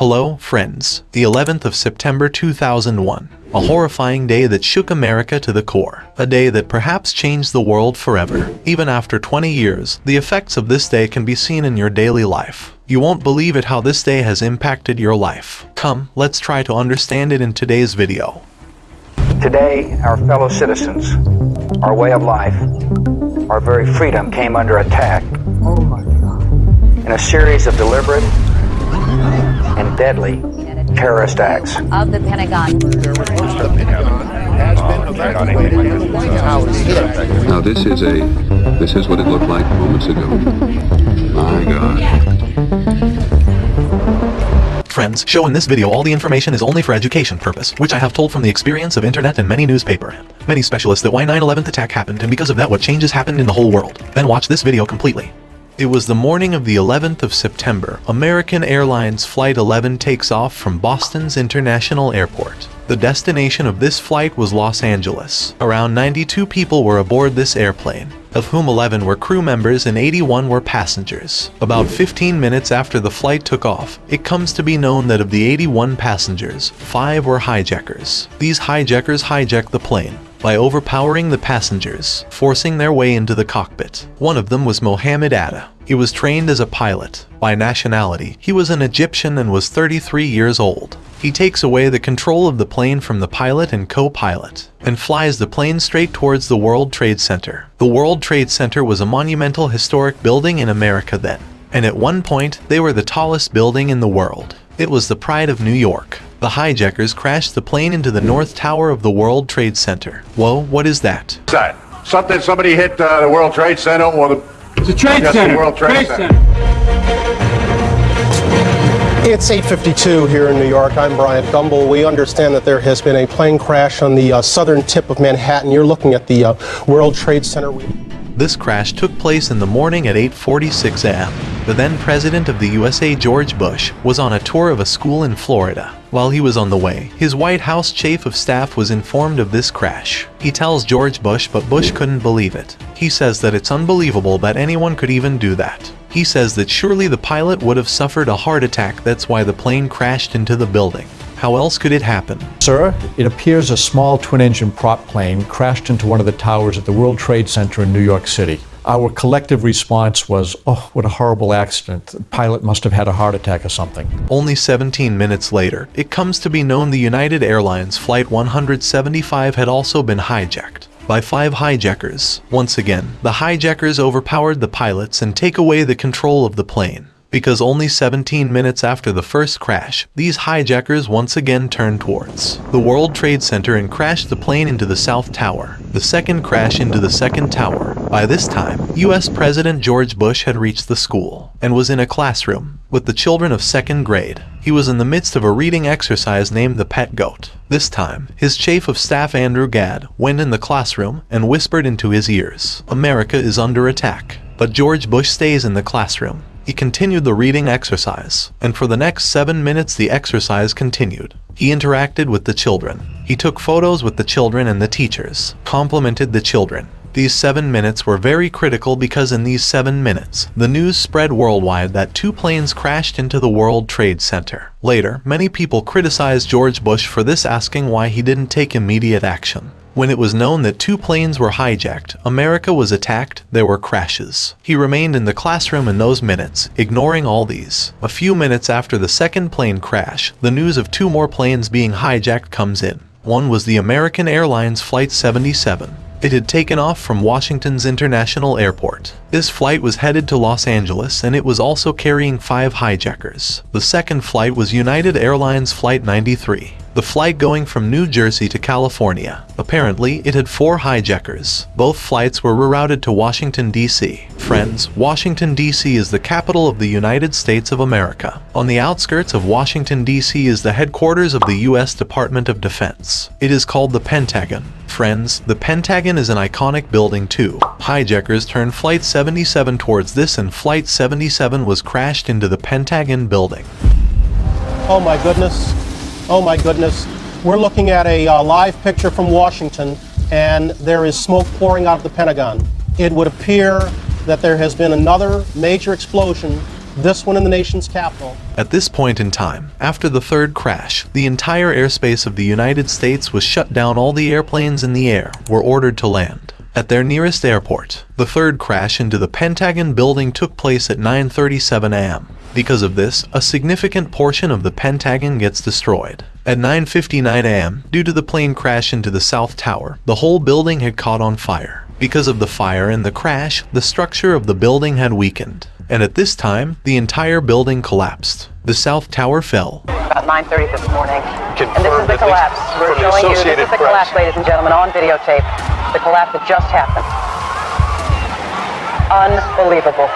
Hello, friends. The 11th of September 2001. A horrifying day that shook America to the core. A day that perhaps changed the world forever. Even after 20 years, the effects of this day can be seen in your daily life. You won't believe it how this day has impacted your life. Come, let's try to understand it in today's video. Today, our fellow citizens, our way of life, our very freedom came under attack oh in a series of deliberate and deadly terrorist acts. of the Pentagon. Now this is a, this is what it looked like moments ago. My God. Friends, show in this video all the information is only for education purpose, which I have told from the experience of internet and many newspaper and many specialists that why 9-11 attack happened and because of that what changes happened in the whole world. Then watch this video completely. It was the morning of the 11th of September. American Airlines Flight 11 takes off from Boston's International Airport. The destination of this flight was Los Angeles. Around 92 people were aboard this airplane, of whom 11 were crew members and 81 were passengers. About 15 minutes after the flight took off, it comes to be known that of the 81 passengers, 5 were hijackers. These hijackers hijacked the plane, by overpowering the passengers, forcing their way into the cockpit. One of them was Mohammed Atta. He was trained as a pilot. By nationality, he was an Egyptian and was 33 years old. He takes away the control of the plane from the pilot and co-pilot, and flies the plane straight towards the World Trade Center. The World Trade Center was a monumental historic building in America then, and at one point, they were the tallest building in the world. It was the pride of New York. The hijackers crashed the plane into the North Tower of the World Trade Center. Whoa, what is that? What's that? Something, somebody hit uh, the World Trade Center or the... It's a trade Yes, the center. World Trade Center. It's 8:52 here in New York. I'm Bryant Gumbel. We understand that there has been a plane crash on the uh, southern tip of Manhattan. You're looking at the uh, World Trade Center. This crash took place in the morning at 8.46 a.m. The then president of the USA, George Bush, was on a tour of a school in Florida. While he was on the way, his White House chief of staff was informed of this crash. He tells George Bush, but Bush couldn't believe it. He says that it's unbelievable that anyone could even do that. He says that surely the pilot would have suffered a heart attack, that's why the plane crashed into the building. How else could it happen? Sir, it appears a small twin-engine prop plane crashed into one of the towers at the World Trade Center in New York City. Our collective response was, oh, what a horrible accident. The pilot must have had a heart attack or something. Only 17 minutes later, it comes to be known the United Airlines Flight 175 had also been hijacked by five hijackers. Once again, the hijackers overpowered the pilots and take away the control of the plane. Because only 17 minutes after the first crash, these hijackers once again turned towards the World Trade Center and crashed the plane into the South Tower. The second crash into the second tower. By this time, US President George Bush had reached the school and was in a classroom with the children of second grade. He was in the midst of a reading exercise named the Pet Goat. This time, his chief of staff Andrew Card went in the classroom and whispered into his ears, America is under attack. But George Bush stays in the classroom. He continued the reading exercise, and for the next seven minutes the exercise continued. He interacted with the children. He took photos with the children and the teachers, complimented the children. These seven minutes were very critical because in these seven minutes, the news spread worldwide that two planes crashed into the World Trade Center. Later, many people criticized George Bush for this asking why he didn't take immediate action. When it was known that two planes were hijacked, America was attacked, there were crashes. He remained in the classroom in those minutes, ignoring all these. A few minutes after the second plane crash, the news of two more planes being hijacked comes in. One was the American Airlines Flight 77. It had taken off from Washington's International Airport. This flight was headed to Los Angeles and it was also carrying five hijackers. The second flight was United Airlines Flight 93 the flight going from New Jersey to California. Apparently, it had four hijackers. Both flights were rerouted to Washington, D.C. Friends, Washington, D.C. is the capital of the United States of America. On the outskirts of Washington, D.C. is the headquarters of the U.S. Department of Defense. It is called the Pentagon. Friends, the Pentagon is an iconic building too. Hijackers turned Flight 77 towards this and Flight 77 was crashed into the Pentagon building. Oh my goodness. Oh my goodness. We're looking at a uh, live picture from Washington, and there is smoke pouring out of the Pentagon. It would appear that there has been another major explosion this one in the nation's capital. At this point in time, after the third crash, the entire airspace of the United States was shut down. All the airplanes in the air were ordered to land at their nearest airport. The third crash into the Pentagon building took place at 9:37 a.m. Because of this, a significant portion of the Pentagon gets destroyed. At 9.59 am, due to the plane crash into the South Tower, the whole building had caught on fire. Because of the fire and the crash, the structure of the building had weakened. And at this time, the entire building collapsed. The South Tower fell. About 9.30 this morning. and this is the collapse. We're showing you, this is the collapse, ladies and gentlemen, on videotape. The collapse that just happened. Unbelievable.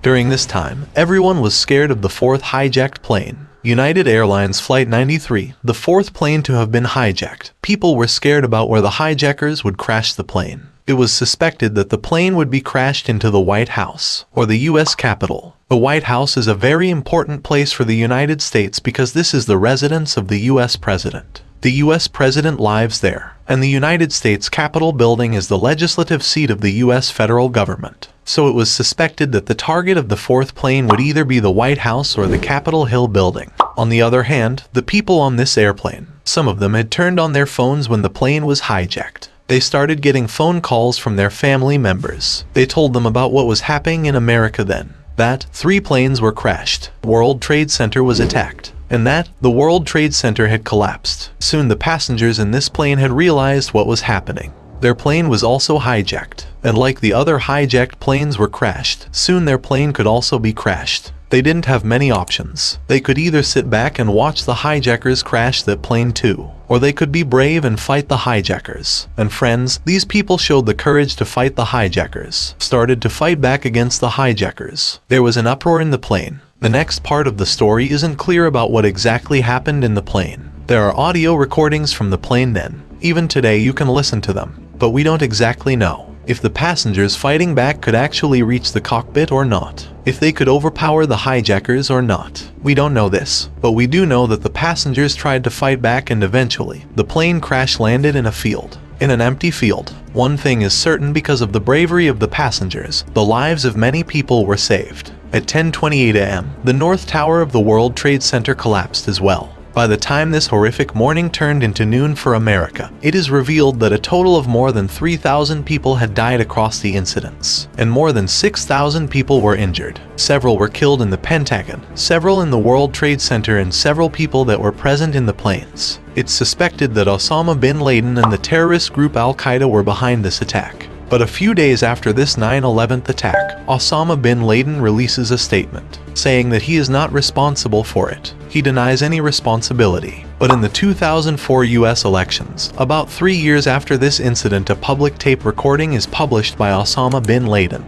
During this time, everyone was scared of the fourth hijacked plane. United Airlines Flight 93, the fourth plane to have been hijacked. People were scared about where the hijackers would crash the plane. It was suspected that the plane would be crashed into the White House, or the U.S. Capitol. The White House is a very important place for the United States because this is the residence of the U.S. President. The U.S. President lives there, and the United States Capitol building is the legislative seat of the U.S. federal government so it was suspected that the target of the fourth plane would either be the White House or the Capitol Hill building. On the other hand, the people on this airplane, some of them had turned on their phones when the plane was hijacked. They started getting phone calls from their family members. They told them about what was happening in America then. That three planes were crashed, World Trade Center was attacked, and that the World Trade Center had collapsed. Soon the passengers in this plane had realized what was happening. Their plane was also hijacked, and like the other hijacked planes were crashed, soon their plane could also be crashed. They didn't have many options. They could either sit back and watch the hijackers crash that plane too, or they could be brave and fight the hijackers. And friends, these people showed the courage to fight the hijackers, started to fight back against the hijackers. There was an uproar in the plane. The next part of the story isn't clear about what exactly happened in the plane. There are audio recordings from the plane then. Even today you can listen to them but we don't exactly know if the passengers fighting back could actually reach the cockpit or not, if they could overpower the hijackers or not. We don't know this, but we do know that the passengers tried to fight back and eventually, the plane crash landed in a field. In an empty field. One thing is certain because of the bravery of the passengers, the lives of many people were saved. At 10.28 am, the North Tower of the World Trade Center collapsed as well. By the time this horrific morning turned into noon for America, it is revealed that a total of more than 3,000 people had died across the incidents, and more than 6,000 people were injured. Several were killed in the Pentagon, several in the World Trade Center and several people that were present in the planes. It's suspected that Osama bin Laden and the terrorist group Al-Qaeda were behind this attack. But a few days after this 9-11 attack, Osama bin Laden releases a statement, saying that he is not responsible for it. He denies any responsibility. But in the 2004 US elections, about three years after this incident a public tape recording is published by Osama bin Laden,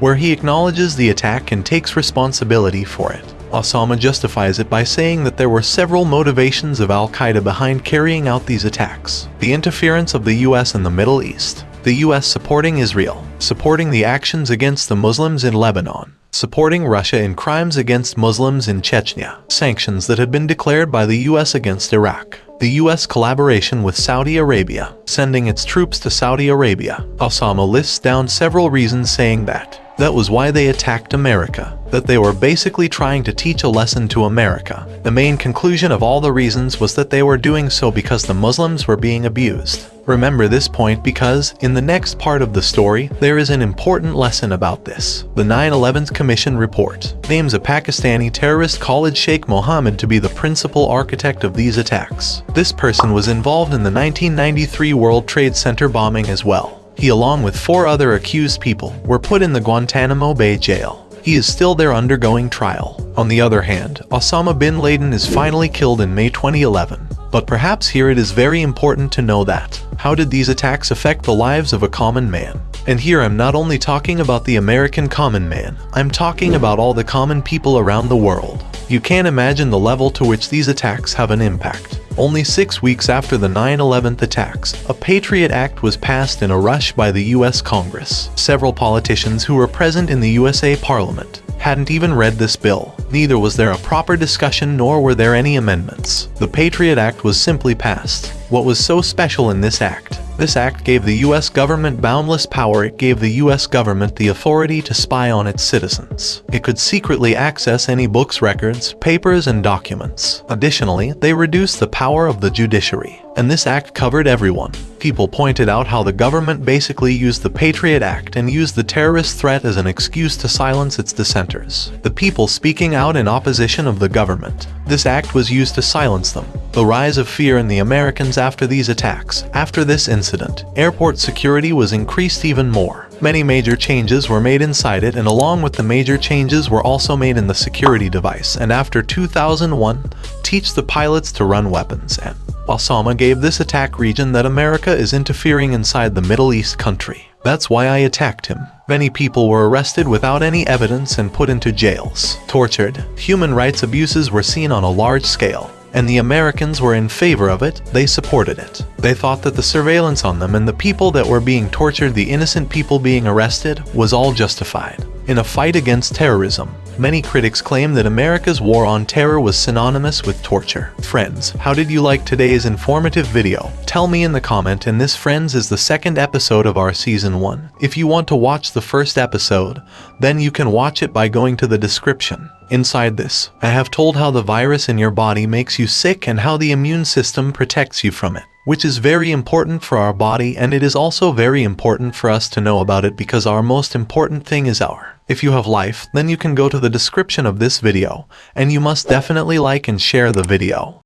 where he acknowledges the attack and takes responsibility for it. Osama justifies it by saying that there were several motivations of Al-Qaeda behind carrying out these attacks. The interference of the US in the Middle East, the US supporting Israel, supporting the actions against the Muslims in Lebanon, supporting Russia in crimes against Muslims in Chechnya, sanctions that had been declared by the US against Iraq, the US collaboration with Saudi Arabia, sending its troops to Saudi Arabia. Osama lists down several reasons saying that that was why they attacked America, that they were basically trying to teach a lesson to America. The main conclusion of all the reasons was that they were doing so because the Muslims were being abused. Remember this point because, in the next part of the story, there is an important lesson about this. The 9-11 Commission report names a Pakistani terrorist Khalid Sheikh Mohammed to be the principal architect of these attacks. This person was involved in the 1993 World Trade Center bombing as well. He along with four other accused people were put in the Guantanamo Bay jail. He is still there undergoing trial. On the other hand, Osama bin Laden is finally killed in May 2011. But perhaps here it is very important to know that. How did these attacks affect the lives of a common man? And here I'm not only talking about the American common man, I'm talking about all the common people around the world. You can't imagine the level to which these attacks have an impact. Only six weeks after the 9-11 attacks, a Patriot Act was passed in a rush by the US Congress. Several politicians who were present in the USA Parliament hadn't even read this bill. Neither was there a proper discussion nor were there any amendments. The Patriot Act was simply passed. What was so special in this act? This act gave the US government boundless power. It gave the US government the authority to spy on its citizens. It could secretly access any books, records, papers, and documents. Additionally, they reduced the power of the judiciary and this act covered everyone. People pointed out how the government basically used the Patriot Act and used the terrorist threat as an excuse to silence its dissenters. The people speaking out in opposition of the government. This act was used to silence them. The rise of fear in the Americans after these attacks. After this incident, airport security was increased even more. Many major changes were made inside it and along with the major changes were also made in the security device and after 2001, teach the pilots to run weapons and Osama gave this attack region that America is interfering inside the Middle East country. That's why I attacked him. Many people were arrested without any evidence and put into jails, tortured. Human rights abuses were seen on a large scale and the Americans were in favor of it, they supported it. They thought that the surveillance on them and the people that were being tortured, the innocent people being arrested, was all justified. In a fight against terrorism, many critics claim that America's war on terror was synonymous with torture. Friends, how did you like today's informative video? Tell me in the comment and this friends is the second episode of our season 1. If you want to watch the first episode, then you can watch it by going to the description. Inside this, I have told how the virus in your body makes you sick and how the immune system protects you from it, which is very important for our body and it is also very important for us to know about it because our most important thing is our. If you have life, then you can go to the description of this video, and you must definitely like and share the video.